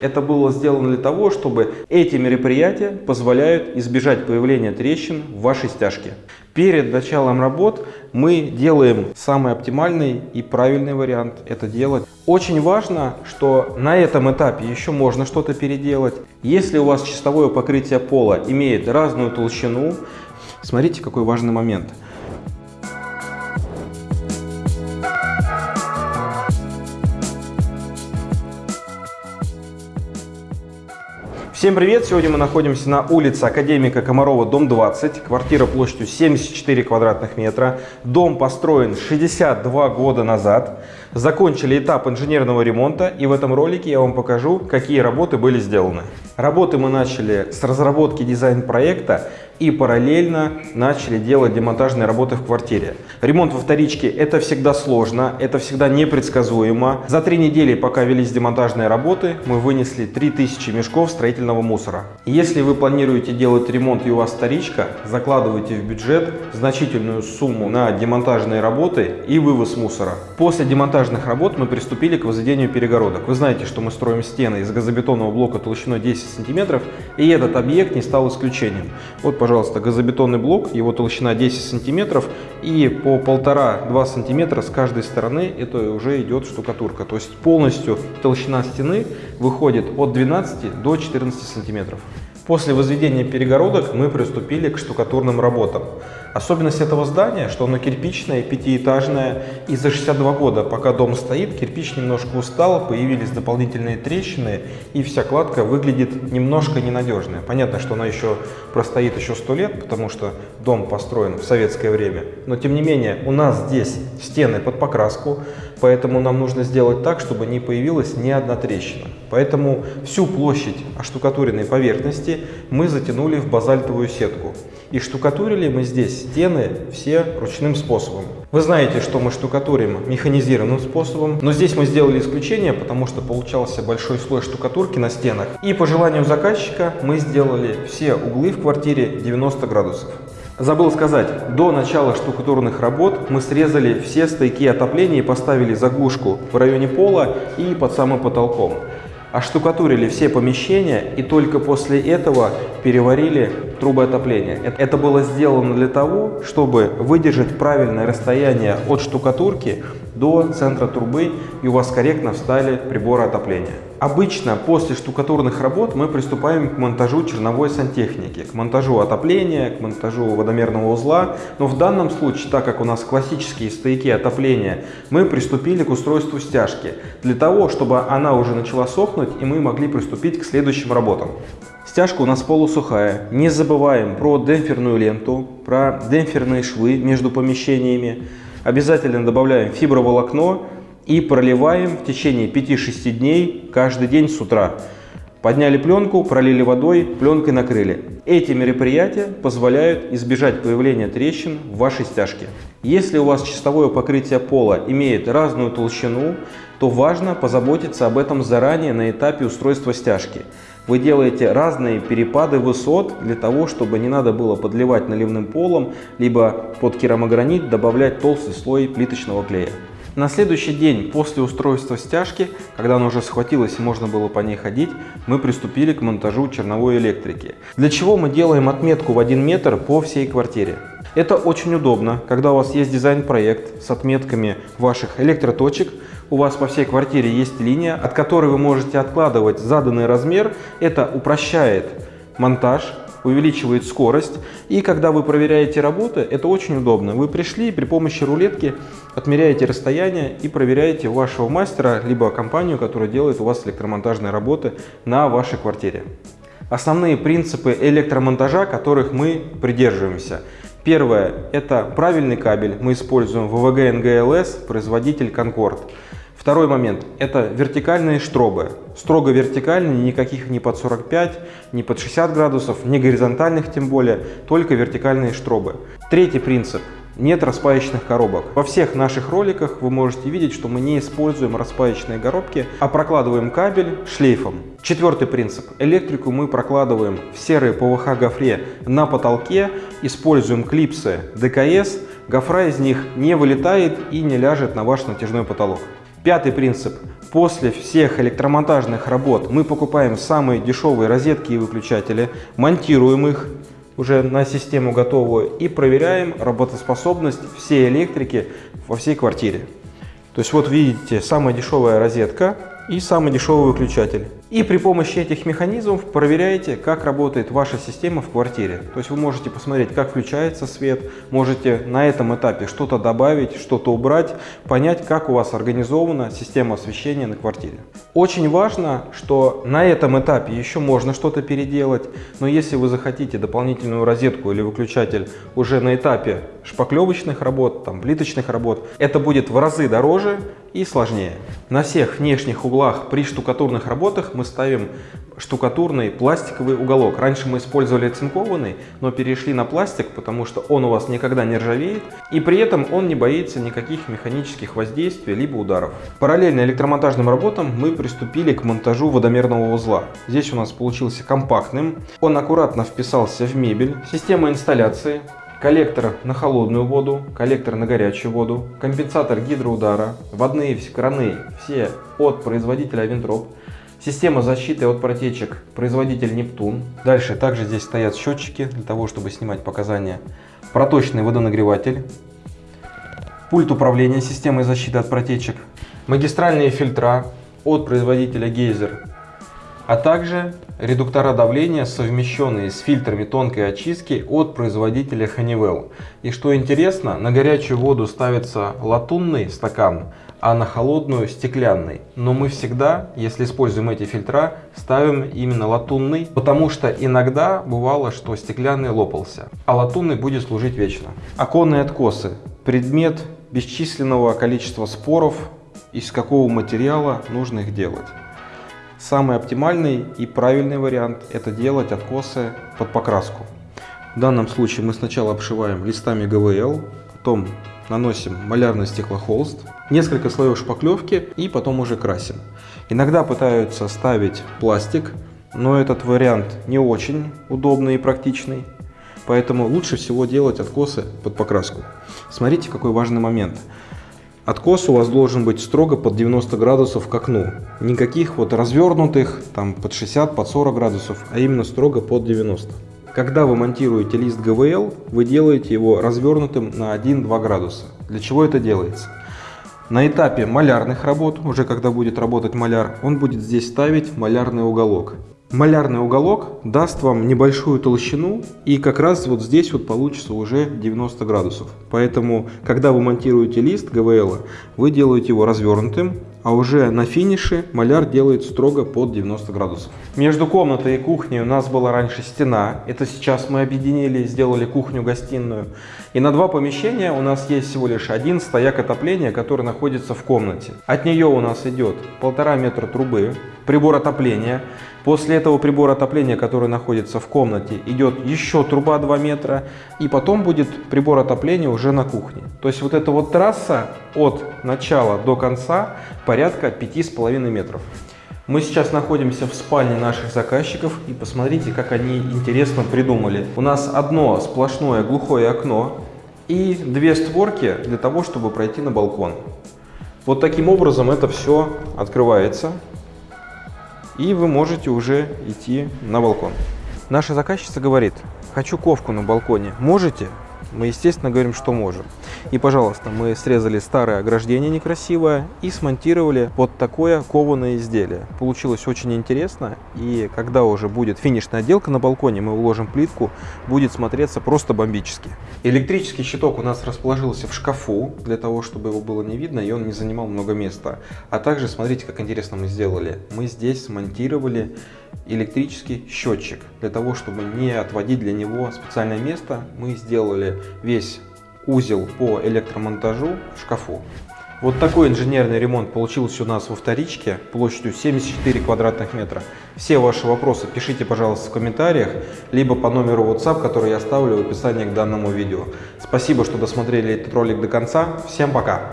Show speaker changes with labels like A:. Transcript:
A: Это было сделано для того, чтобы эти мероприятия позволяют избежать появления трещин в вашей стяжке. Перед началом работ мы делаем самый оптимальный и правильный вариант это делать. Очень важно, что на этом этапе еще можно что-то переделать. Если у вас чистовое покрытие пола имеет разную толщину, смотрите какой важный момент – Всем привет! Сегодня мы находимся на улице Академика Комарова, дом 20. Квартира площадью 74 квадратных метра. Дом построен 62 года назад. Закончили этап инженерного ремонта и в этом ролике я вам покажу, какие работы были сделаны. Работы мы начали с разработки дизайн-проекта и параллельно начали делать демонтажные работы в квартире. Ремонт во вторичке это всегда сложно, это всегда непредсказуемо. За три недели, пока велись демонтажные работы, мы вынесли 3000 мешков строительного мусора. Если вы планируете делать ремонт и у вас вторичка, закладывайте в бюджет значительную сумму на демонтажные работы и вывоз мусора. После демонтажных работ мы приступили к возведению перегородок. Вы знаете, что мы строим стены из газобетонного блока толщиной 10 сантиметров, и этот объект не стал исключением. Вот, пожалуйста, газобетонный блок, его толщина 10 сантиметров, и по полтора-два сантиметра с каждой стороны это уже идет штукатурка. То есть полностью толщина стены выходит от 12 до 14 сантиметров. После возведения перегородок мы приступили к штукатурным работам. Особенность этого здания, что оно кирпичное, пятиэтажное, и за 62 года, пока дом стоит, кирпич немножко устал, появились дополнительные трещины, и вся кладка выглядит немножко ненадежная. Понятно, что она еще простоит еще 100 лет, потому что дом построен в советское время, но тем не менее у нас здесь стены под покраску, поэтому нам нужно сделать так, чтобы не появилась ни одна трещина. Поэтому всю площадь оштукатуренной поверхности мы затянули в базальтовую сетку. И штукатурили мы здесь стены все ручным способом. Вы знаете, что мы штукатурим механизированным способом, но здесь мы сделали исключение, потому что получался большой слой штукатурки на стенах. И по желанию заказчика мы сделали все углы в квартире 90 градусов. Забыл сказать, до начала штукатурных работ мы срезали все стойки отопления и поставили заглушку в районе пола и под самым потолком оштукатурили все помещения и только после этого переварили трубы отопления. Это было сделано для того, чтобы выдержать правильное расстояние от штукатурки до центра трубы и у вас корректно встали приборы отопления. Обычно после штукатурных работ мы приступаем к монтажу черновой сантехники, к монтажу отопления, к монтажу водомерного узла. Но в данном случае, так как у нас классические стояки отопления, мы приступили к устройству стяжки, для того, чтобы она уже начала сохнуть и мы могли приступить к следующим работам. Стяжка у нас полусухая. Не забываем про демпферную ленту, про демпферные швы между помещениями. Обязательно добавляем фиброволокно и проливаем в течение 5-6 дней каждый день с утра. Подняли пленку, пролили водой, пленкой накрыли. Эти мероприятия позволяют избежать появления трещин в вашей стяжке. Если у вас чистовое покрытие пола имеет разную толщину, то важно позаботиться об этом заранее на этапе устройства стяжки. Вы делаете разные перепады высот для того, чтобы не надо было подливать наливным полом, либо под керамогранит добавлять толстый слой плиточного клея. На следующий день после устройства стяжки, когда она уже схватилась и можно было по ней ходить, мы приступили к монтажу черновой электрики. Для чего мы делаем отметку в 1 метр по всей квартире? Это очень удобно, когда у вас есть дизайн-проект с отметками ваших электроточек, у вас по всей квартире есть линия, от которой вы можете откладывать заданный размер. Это упрощает монтаж, увеличивает скорость. И когда вы проверяете работы, это очень удобно. Вы пришли при помощи рулетки отмеряете расстояние и проверяете вашего мастера, либо компанию, которая делает у вас электромонтажные работы на вашей квартире. Основные принципы электромонтажа, которых мы придерживаемся. Первое – это правильный кабель. Мы используем ВВГ НГЛС, производитель Concord. Второй момент – это вертикальные штробы. Строго вертикальные, никаких ни под 45, ни под 60 градусов, ни горизонтальных тем более, только вертикальные штробы. Третий принцип – нет распаечных коробок. Во всех наших роликах вы можете видеть, что мы не используем распаечные коробки, а прокладываем кабель шлейфом. Четвертый принцип. Электрику мы прокладываем в серой ПВХ гофре на потолке, используем клипсы ДКС, гофра из них не вылетает и не ляжет на ваш натяжной потолок. Пятый принцип. После всех электромонтажных работ мы покупаем самые дешевые розетки и выключатели, монтируем их уже на систему готовую и проверяем работоспособность всей электрики во всей квартире. То есть вот видите, самая дешевая розетка и самый дешевый выключатель. И при помощи этих механизмов проверяете, как работает ваша система в квартире. То есть вы можете посмотреть, как включается свет, можете на этом этапе что-то добавить, что-то убрать, понять, как у вас организована система освещения на квартире. Очень важно, что на этом этапе еще можно что-то переделать, но если вы захотите дополнительную розетку или выключатель уже на этапе шпаклевочных работ, там, плиточных работ, это будет в разы дороже и сложнее. На всех внешних углах при штукатурных работах мы ставим штукатурный пластиковый уголок. Раньше мы использовали цинкованный, но перешли на пластик, потому что он у вас никогда не ржавеет, и при этом он не боится никаких механических воздействий либо ударов. Параллельно электромонтажным работам мы приступили к монтажу водомерного узла. Здесь у нас получился компактным, он аккуратно вписался в мебель, система инсталляции, коллектор на холодную воду, коллектор на горячую воду, компенсатор гидроудара, водные краны все от производителя Винтроп, Система защиты от протечек, производитель Нептун. Дальше также здесь стоят счетчики для того, чтобы снимать показания. Проточный водонагреватель. Пульт управления системой защиты от протечек. Магистральные фильтра от производителя Гейзер. А также редуктора давления, совмещенные с фильтрами тонкой очистки от производителя Honeywell. И что интересно, на горячую воду ставится латунный стакан, а на холодную стеклянный. Но мы всегда, если используем эти фильтра, ставим именно латунный, потому что иногда бывало, что стеклянный лопался, а латунный будет служить вечно. Оконные откосы. Предмет бесчисленного количества споров, из какого материала нужно их делать. Самый оптимальный и правильный вариант это делать откосы под покраску. В данном случае мы сначала обшиваем листами ГВЛ, потом наносим малярный стеклохолст, несколько слоев шпаклевки и потом уже красим. Иногда пытаются ставить пластик, но этот вариант не очень удобный и практичный. Поэтому лучше всего делать откосы под покраску. Смотрите, какой важный момент. Откос у вас должен быть строго под 90 градусов к окну. Никаких вот развернутых, там под 60, под 40 градусов, а именно строго под 90. Когда вы монтируете лист ГВЛ, вы делаете его развернутым на 1-2 градуса. Для чего это делается? На этапе малярных работ, уже когда будет работать маляр, он будет здесь ставить малярный уголок. Малярный уголок даст вам небольшую толщину и как раз вот здесь вот получится уже 90 градусов. Поэтому, когда вы монтируете лист ГВЛ, вы делаете его развернутым, а уже на финише маляр делает строго под 90 градусов. Между комнатой и кухней у нас была раньше стена, это сейчас мы объединили и сделали кухню-гостиную. И на два помещения у нас есть всего лишь один стояк отопления, который находится в комнате. От нее у нас идет полтора метра трубы, прибор отопления, После этого прибора отопления, который находится в комнате, идет еще труба 2 метра. И потом будет прибор отопления уже на кухне. То есть вот эта вот трасса от начала до конца порядка 5,5 метров. Мы сейчас находимся в спальне наших заказчиков и посмотрите, как они интересно придумали. У нас одно сплошное глухое окно и две створки для того, чтобы пройти на балкон. Вот таким образом это все открывается и вы можете уже идти на балкон. Наша заказчица говорит, хочу ковку на балконе, можете? Мы, естественно, говорим, что можем. И, пожалуйста, мы срезали старое ограждение некрасивое и смонтировали под такое кованое изделие. Получилось очень интересно. И когда уже будет финишная отделка на балконе, мы уложим плитку, будет смотреться просто бомбически. Электрический щиток у нас расположился в шкафу, для того, чтобы его было не видно, и он не занимал много места. А также, смотрите, как интересно мы сделали. Мы здесь смонтировали электрический счетчик. Для того, чтобы не отводить для него специальное место, мы сделали весь узел по электромонтажу в шкафу. Вот такой инженерный ремонт получился у нас во вторичке площадью 74 квадратных метра. Все ваши вопросы пишите, пожалуйста, в комментариях, либо по номеру WhatsApp, который я оставлю в описании к данному видео. Спасибо, что досмотрели этот ролик до конца. Всем пока!